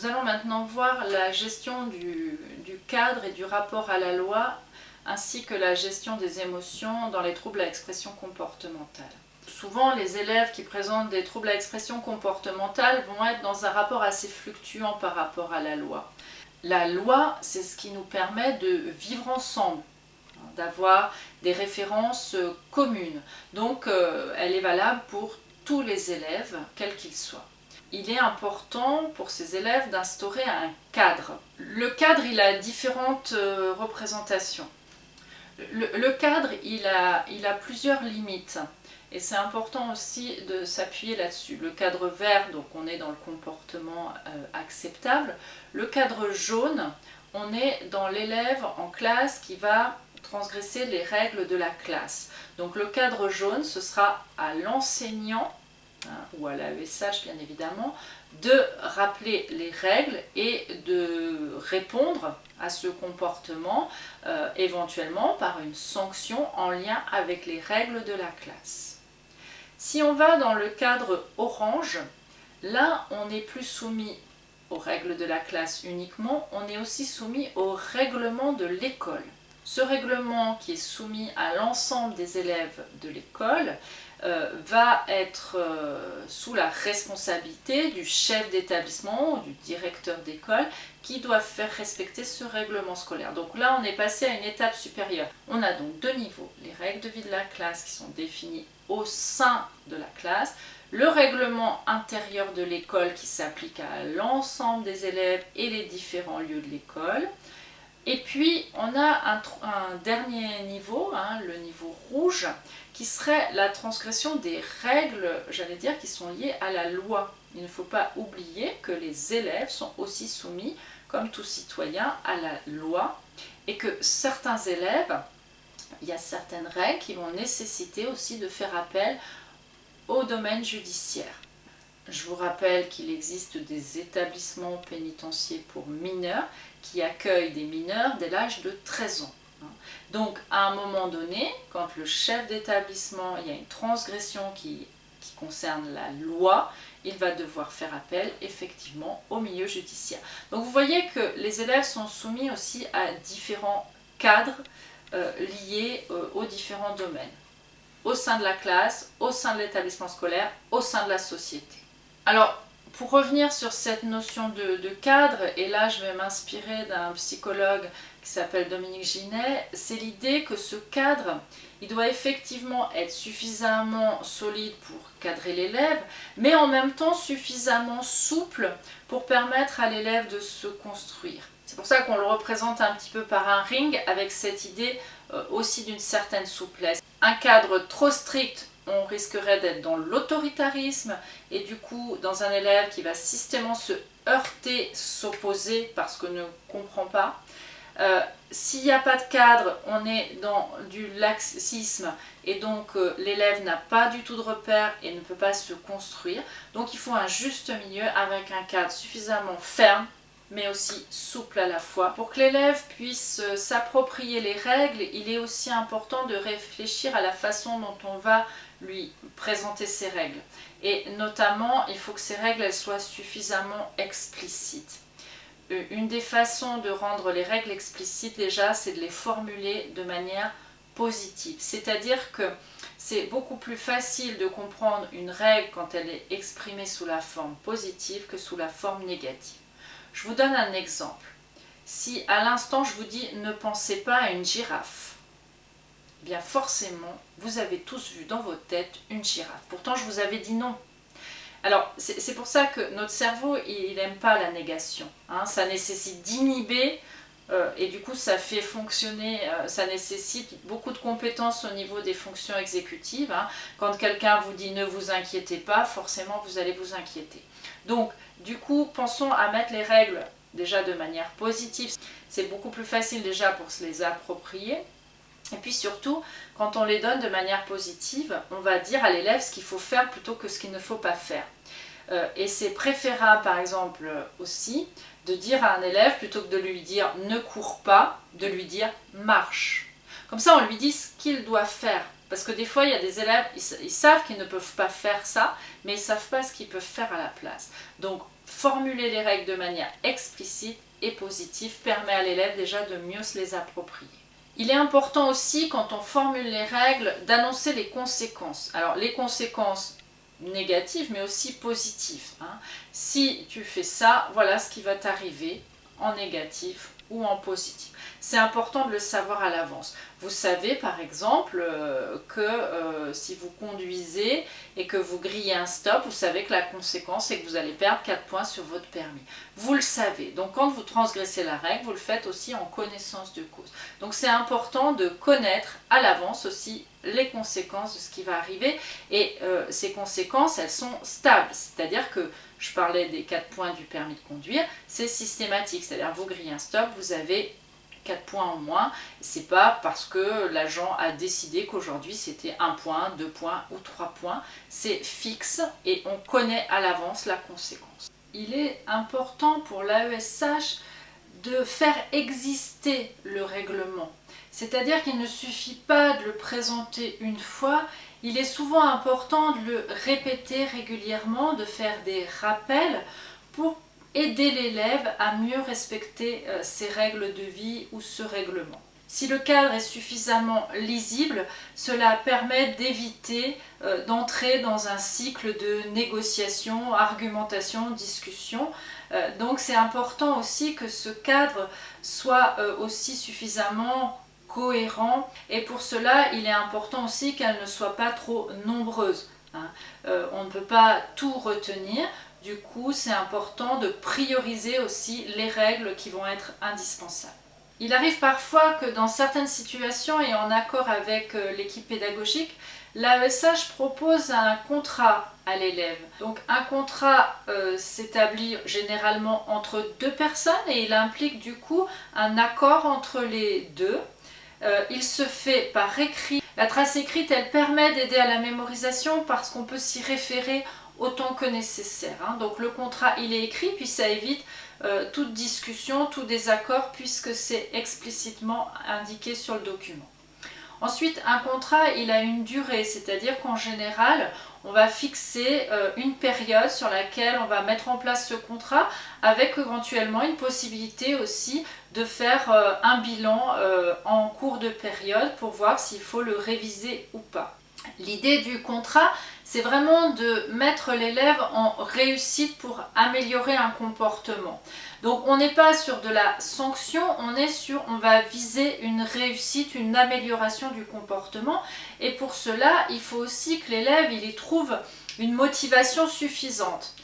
Nous allons maintenant voir la gestion du, cadre et du rapport à la loi, ainsi que la gestion des émotions dans les troubles à expression comportementale. Souvent, les élèves qui présentent des troubles à expression comportementale vont être dans un rapport assez fluctuant par rapport à la loi. La loi, c'est ce qui nous permet de vivre ensemble, d'avoir des références communes. Donc, euh, elle est valable pour tous les élèves, quels qu'ils soient il est important pour ces élèves d'instaurer un cadre. Le cadre, il a différentes euh, représentations. Le, cadre, il a, plusieurs limites. Et c'est important aussi de s'appuyer là-dessus. Le cadre vert, donc on est dans le comportement euh, acceptable. Le cadre jaune, on est dans l'élève en classe qui va transgresser les règles de la classe. Donc le cadre jaune, ce sera à l'enseignant Hein, ou à la l'AESH bien évidemment, de rappeler les règles et de répondre à ce comportement euh, éventuellement par une sanction en lien avec les règles de la classe. Si on va dans le cadre orange, là on n'est plus soumis aux règles de la classe uniquement, on est aussi soumis au règlement de l'école. Ce règlement qui est soumis à l'ensemble des élèves de l'école euh, va être euh, sous la responsabilité du chef d'établissement ou du directeur d'école qui doit faire respecter ce règlement scolaire. Donc là, on est passé à une étape supérieure. On a donc deux niveaux, les règles de vie de la classe qui sont définies au sein de la classe, le règlement intérieur de l'école qui s'applique à l'ensemble des élèves et les différents lieux de l'école, et puis, on a un, dernier niveau, hein, le niveau rouge, qui serait la transgression des règles, j'allais dire, qui sont liées à la loi. Il ne faut pas oublier que les élèves sont aussi soumis, comme tout citoyen, à la loi, et que certains élèves, il y a certaines règles qui vont nécessiter aussi de faire appel au domaine judiciaire. Je vous rappelle qu'il existe des établissements pénitentiaires pour mineurs qui accueillent des mineurs dès l'âge de 13 ans. Donc à un moment donné, quand le chef d'établissement, il y a une transgression qui, qui concerne la loi, il va devoir faire appel effectivement au milieu judiciaire. Donc vous voyez que les élèves sont soumis aussi à différents cadres euh, liés euh, aux différents domaines, au sein de la classe, au sein de l'établissement scolaire, au sein de la société. Alors, pour revenir sur cette notion de, cadre, et là je vais m'inspirer d'un psychologue qui s'appelle Dominique Ginet, c'est l'idée que ce cadre, il doit effectivement être suffisamment solide pour cadrer l'élève, mais en même temps suffisamment souple pour permettre à l'élève de se construire. C'est pour ça qu'on le représente un petit peu par un ring avec cette idée euh, aussi d'une certaine souplesse. Un cadre trop strict on risquerait d'être dans l'autoritarisme et du coup dans un élève qui va systématiquement se heurter, s'opposer parce que ne comprend pas. Euh, s'il n'y a pas de cadre, on est dans du laxisme et donc euh, l'élève n'a pas du tout de repère et ne peut pas se construire. Donc il faut un juste milieu avec un cadre suffisamment ferme mais aussi souple à la fois. Pour que l'élève puisse euh, s'approprier les règles, il est aussi important de réfléchir à la façon dont on va lui présenter ses règles. Et notamment, il faut que ces règles soient suffisamment explicites. Euh, une des façons de rendre les règles explicites déjà, c'est de les formuler de manière positive. C'est-à-dire que c'est beaucoup plus facile de comprendre une règle quand elle est exprimée sous la forme positive que sous la forme négative. Je vous donne un exemple. Si à l'instant je vous dis ne pensez pas à une girafe, bien forcément vous avez tous vu dans votre tête une girafe. Pourtant je vous avais dit non. Alors c'est pour ça que notre cerveau il n'aime pas la négation. Hein. Ça nécessite d'inhiber euh, et du coup ça fait fonctionner, euh, ça nécessite beaucoup de compétences au niveau des fonctions exécutives. Hein. Quand quelqu'un vous dit ne vous inquiétez pas, forcément vous allez vous inquiéter. Donc du coup pensons à mettre les règles déjà de manière positive. C'est beaucoup plus facile déjà pour se les approprier. Et puis surtout, quand on les donne de manière positive, on va dire à l'élève ce qu'il faut faire plutôt que ce qu'il ne faut pas faire. Euh, et c'est préférable par exemple aussi de dire à un élève, plutôt que de lui dire ne cours pas, de lui dire marche. Comme ça on lui dit ce qu'il doit faire. Parce que des fois il y a des élèves, ils, savent qu'ils ne peuvent pas faire ça, mais ils ne savent pas ce qu'ils peuvent faire à la place. Donc formuler les règles de manière explicite et positive permet à l'élève déjà de mieux se les approprier. Il est important aussi, quand on formule les règles, d'annoncer les conséquences. Alors, les conséquences négatives, mais aussi positives. Hein. Si tu fais ça, voilà ce qui va t'arriver en négatif ou en positif. C'est important de le savoir à l'avance. Vous savez par exemple euh, que euh, si vous conduisez et que vous grillez un stop, vous savez que la conséquence est que vous allez perdre 4 points sur votre permis. Vous le savez. Donc quand vous transgressez la règle, vous le faites aussi en connaissance de cause. Donc c'est important de connaître à l'avance aussi les conséquences de ce qui va arriver. Et euh, ces conséquences, elles sont stables. C'est-à-dire que je parlais des 4 points du permis de conduire, c'est systématique. C'est-à-dire vous grillez un stop, vous avez 4 points en moins. C'est pas parce que l'agent a décidé qu'aujourd'hui c'était 1 point, 2 points ou 3 points. C'est fixe et on connaît à l'avance la conséquence. Il est important pour l'AESH de faire exister le règlement. C'est-à-dire qu'il ne suffit pas de le présenter une fois, il est souvent important de le répéter régulièrement, de faire des rappels pour aider l'élève à mieux respecter euh, ses règles de vie ou ce règlement. Si le cadre est suffisamment lisible, cela permet d'éviter euh, d'entrer dans un cycle de négociation, argumentation, discussion. Euh, donc c'est important aussi que ce cadre soit aussi suffisamment cohérent et pour cela il est important aussi qu'elle ne soit pas trop nombreuse. Hein. on ne peut pas tout retenir, du coup, c'est important de prioriser aussi les règles qui vont être indispensables. Il arrive parfois que dans certaines situations et en accord avec euh, l'équipe pédagogique, l'AESH propose un contrat à l'élève. Donc un contrat euh, s'établit généralement entre deux personnes et il implique du coup un accord entre les deux. Euh, il se fait par écrit. La trace écrite, elle permet d'aider à la mémorisation parce qu'on peut s'y référer autant que nécessaire. Hein. Donc le contrat il est écrit puis ça évite euh, toute discussion, tout désaccord puisque c'est explicitement indiqué sur le document. Ensuite, un contrat, il a une durée, c'est-à-dire qu'en général, on va fixer euh, une période sur laquelle on va mettre en place ce contrat avec éventuellement une possibilité aussi de faire euh, un bilan en cours de période pour voir s'il faut le réviser ou pas. L'idée du contrat, c'est vraiment de mettre l'élève en réussite pour améliorer un comportement. Donc on n'est pas sur de la sanction, on est sur, on va viser une réussite, une amélioration du comportement. Et pour cela, il faut aussi que l'élève il y trouve une motivation suffisante.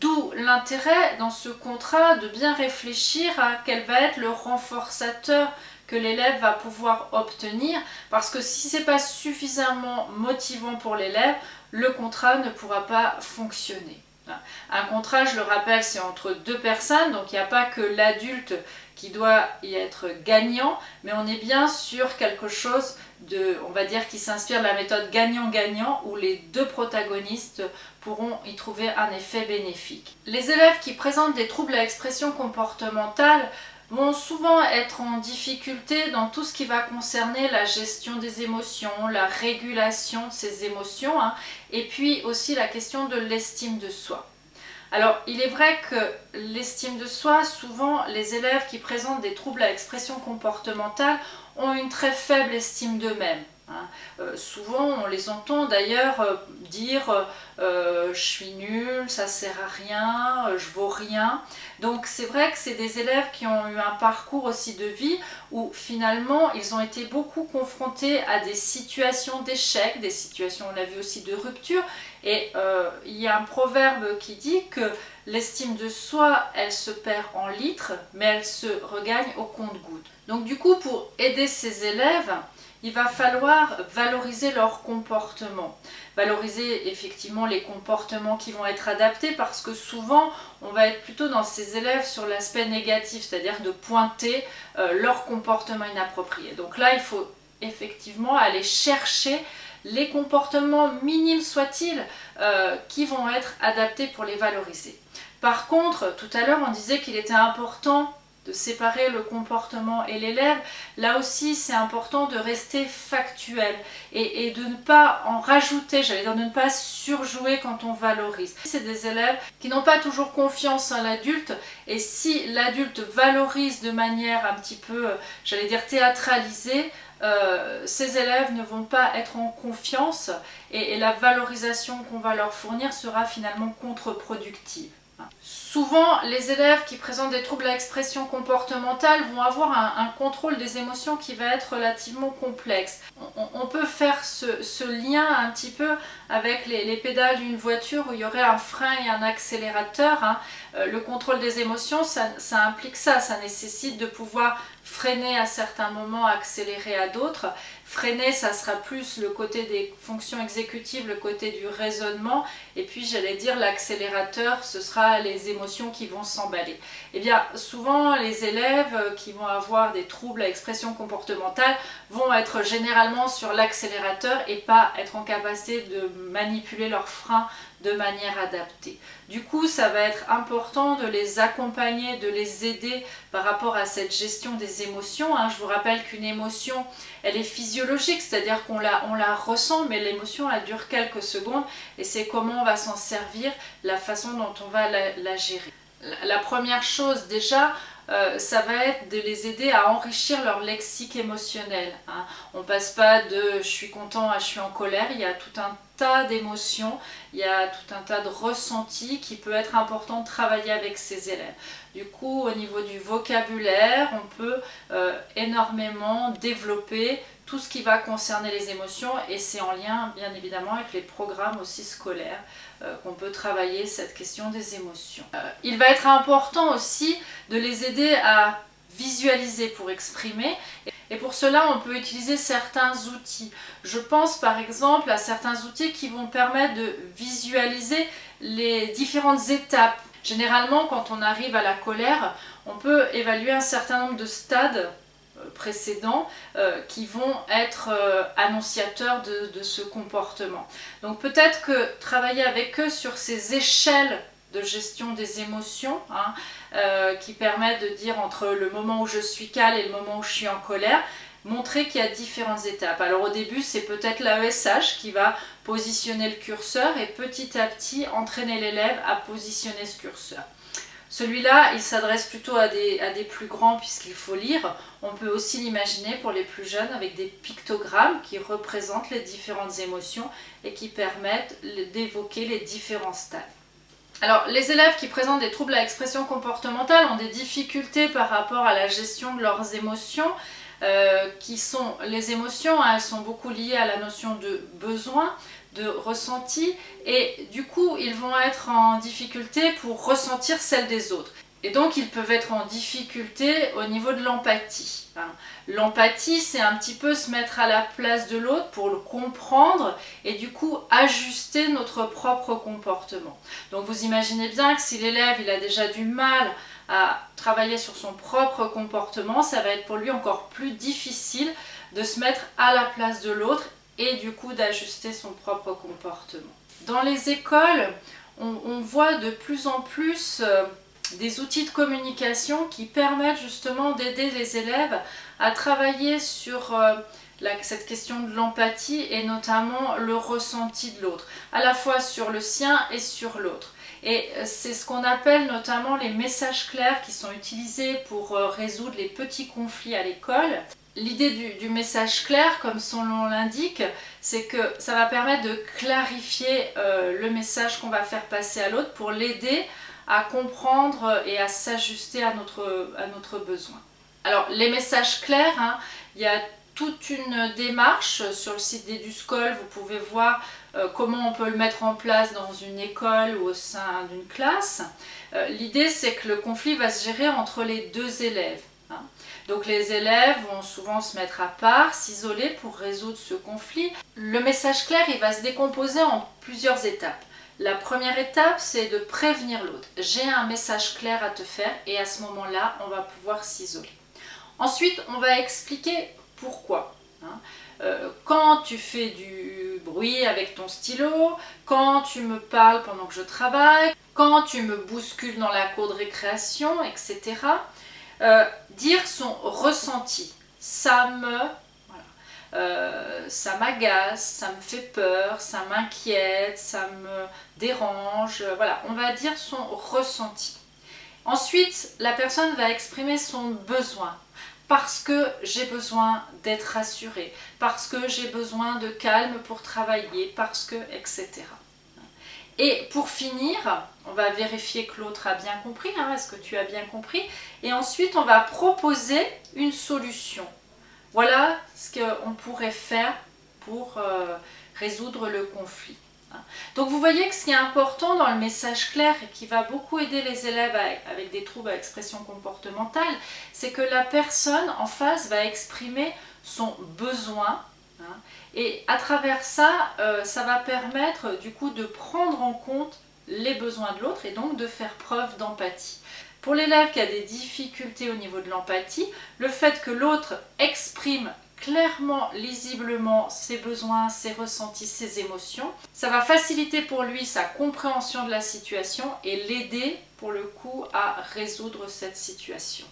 D'où l'intérêt dans ce contrat de bien réfléchir à quel va être le renforçateur que l'élève va pouvoir obtenir parce que si ce n'est pas suffisamment motivant pour l'élève, le contrat ne pourra pas fonctionner. Un contrat, je le rappelle, c'est entre deux personnes, donc il n'y a pas que l'adulte qui doit y être gagnant, mais on est bien sur quelque chose de, on va dire, qui s'inspire de la méthode gagnant-gagnant, où les deux protagonistes pourront y trouver un effet bénéfique. Les élèves qui présentent des troubles à expression comportementale vont souvent être en difficulté dans tout ce qui va concerner la gestion des émotions, la régulation de ces émotions, hein, et puis aussi la question de l'estime de soi. Alors, il est vrai que l'estime de soi, souvent, les élèves qui présentent des troubles à expression comportementale ont une très faible estime d'eux-mêmes. Hein. Euh, souvent, on les entend d'ailleurs euh, dire euh, je suis nul, ça sert à rien, je vaux rien ». Donc c'est vrai que c'est des élèves qui ont eu un parcours aussi de vie où finalement ils ont été beaucoup confrontés à des situations d'échec, des situations, on l'a vu aussi, de rupture. Et il y a un proverbe qui dit que l'estime de soi, elle se perd en litres, mais elle se regagne au compte-gouttes. Donc du coup, pour aider ces élèves, il va falloir valoriser leur comportement. Valoriser effectivement les comportements qui vont être adaptés parce que souvent on va être plutôt dans ces élèves sur l'aspect négatif, c'est-à-dire de pointer euh, leur comportement inapproprié. Donc là il faut effectivement aller chercher les comportements minimes soient-ils euh, qui vont être adaptés pour les valoriser. Par contre, tout à l'heure on disait qu'il était important de séparer le comportement et l'élève, là aussi c'est important de rester factuel et, de ne pas en rajouter, j'allais dire de ne pas surjouer quand on valorise. C'est des élèves qui n'ont pas toujours confiance en l'adulte et si l'adulte valorise de manière un petit peu, j'allais dire théâtralisée, euh, ces élèves ne vont pas être en confiance et la valorisation qu'on va leur fournir sera finalement contre-productive. Souvent, les élèves qui présentent des troubles à expression comportementale vont avoir un, contrôle des émotions qui va être relativement complexe. On, peut faire ce, lien un petit peu avec les, pédales d'une voiture où il y aurait un frein et un accélérateur. Hein. Euh, le contrôle des émotions, ça, ça implique ça, ça nécessite de pouvoir freiner à certains moments, accélérer à d'autres. Freiner, ça sera plus le côté des fonctions exécutives, le côté du raisonnement. Et puis, j'allais dire, l'accélérateur, ce sera les émotions qui vont s'emballer. Eh bien, souvent, les élèves qui vont avoir des troubles à expression comportementale vont être généralement sur l'accélérateur et pas être en capacité de manipuler leurs freins de manière adaptée. Du coup, ça va être important de les accompagner, de les aider par rapport à cette gestion des émotions. Hein. Je vous rappelle qu'une émotion, elle est physiologique, c'est-à-dire qu'on la, ressent, mais l'émotion, elle dure quelques secondes et c'est comment on va s'en servir, la façon dont on va la, gérer. La, première chose, déjà, euh, ça va être de les aider à enrichir leur lexique émotionnel. Hein. On passe pas de je suis content à je suis en colère, il y a tout un tas d'émotions, il y a tout un tas de ressentis qui peut être important de travailler avec ses élèves. Du coup, au niveau du vocabulaire, on peut euh, énormément développer tout ce qui va concerner les émotions et c'est en lien bien évidemment avec les programmes aussi scolaires euh, qu'on peut travailler cette question des émotions. Euh, il va être important aussi de les aider à visualiser pour exprimer et pour cela on peut utiliser certains outils. Je pense par exemple à certains outils qui vont permettre de visualiser les différentes étapes. Généralement quand on arrive à la colère, on peut évaluer un certain nombre de stades euh, précédents euh, qui vont être euh, annonciateurs de, ce comportement. Donc peut-être que travailler avec eux sur ces échelles de gestion des émotions hein, qui permettent de dire entre le moment où je suis calme et le moment où je suis en colère, montrer qu'il y a différentes étapes. Alors au début, c'est peut-être l'AESH qui va positionner le curseur et petit à petit entraîner l'élève à positionner ce curseur. Celui-là, il s'adresse plutôt à des, à des, plus grands puisqu'il faut lire. On peut aussi l'imaginer pour les plus jeunes avec des pictogrammes qui représentent les différentes émotions et qui permettent d'évoquer les différents stades. Alors, les élèves qui présentent des troubles à expression comportementale ont des difficultés par rapport à la gestion de leurs émotions, euh, qui sont les émotions, hein, elles sont beaucoup liées à la notion de besoin, de ressenti et du coup ils vont être en difficulté pour ressentir celle des autres. Et donc ils peuvent être en difficulté au niveau de l'empathie. Hein. L'empathie c'est un petit peu se mettre à la place de l'autre pour le comprendre et du coup ajuster notre propre comportement. Donc vous imaginez bien que si l'élève il a déjà du mal à travailler sur son propre comportement, ça va être pour lui encore plus difficile de se mettre à la place de l'autre et du coup d'ajuster son propre comportement. Dans les écoles, on, voit de plus en plus euh, des outils de communication qui permettent justement d'aider les élèves à travailler sur euh, cette question de l'empathie et notamment le ressenti de l'autre, à la fois sur le sien et sur l'autre. Et euh, c'est ce qu'on appelle notamment les messages clairs qui sont utilisés pour résoudre les petits conflits à l'école. L'idée du, message clair, comme son nom l'indique, c'est que ça va permettre de clarifier euh, le message qu'on va faire passer à l'autre pour l'aider à comprendre et à s'ajuster à notre, à notre besoin. Alors les messages clairs, hein, il y a toute une démarche sur le site d'EduScol, vous pouvez voir euh, comment on peut le mettre en place dans une école ou au sein d'une classe. Euh, l'idée c'est que le conflit va se gérer entre les deux élèves. Hein. Donc les élèves vont souvent se mettre à part, s'isoler pour résoudre ce conflit. Le message clair, il va se décomposer en plusieurs étapes. La première étape, c'est de prévenir l'autre. J'ai un message clair à te faire et à ce moment-là, on va pouvoir s'isoler. Ensuite, on va expliquer pourquoi. Hein? Euh, quand tu fais du bruit avec ton stylo, quand tu me parles pendant que je travaille, quand tu me bouscules dans la cour de récréation, etc. euh, dire son ressenti. Ça me... Euh, ça m'agace, ça me fait peur, ça m'inquiète, ça me dérange. Voilà, on va dire son ressenti. Ensuite, la personne va exprimer son besoin parce que j'ai besoin d'être rassurée, parce que j'ai besoin de calme pour travailler, parce que, etc. Et pour finir, on va vérifier que l'autre a bien compris, hein, est-ce que tu as bien compris Et ensuite, on va proposer une solution. Voilà ce qu'on pourrait faire pour euh, résoudre le conflit. Donc vous voyez que ce qui est important dans le message clair et qui va beaucoup aider les élèves avec des troubles à expression comportementale, c'est que la personne en face va exprimer son besoin hein. et à travers ça, euh, ça va permettre du coup de prendre en compte les besoins de l'autre et donc de faire preuve d'empathie. Pour l'élève qui a des difficultés au niveau de l'empathie, le fait que l'autre exprime clairement, lisiblement ses besoins, ses ressentis, ses émotions. Ça va faciliter pour lui sa compréhension de la situation et l'aider pour le coup à résoudre cette situation.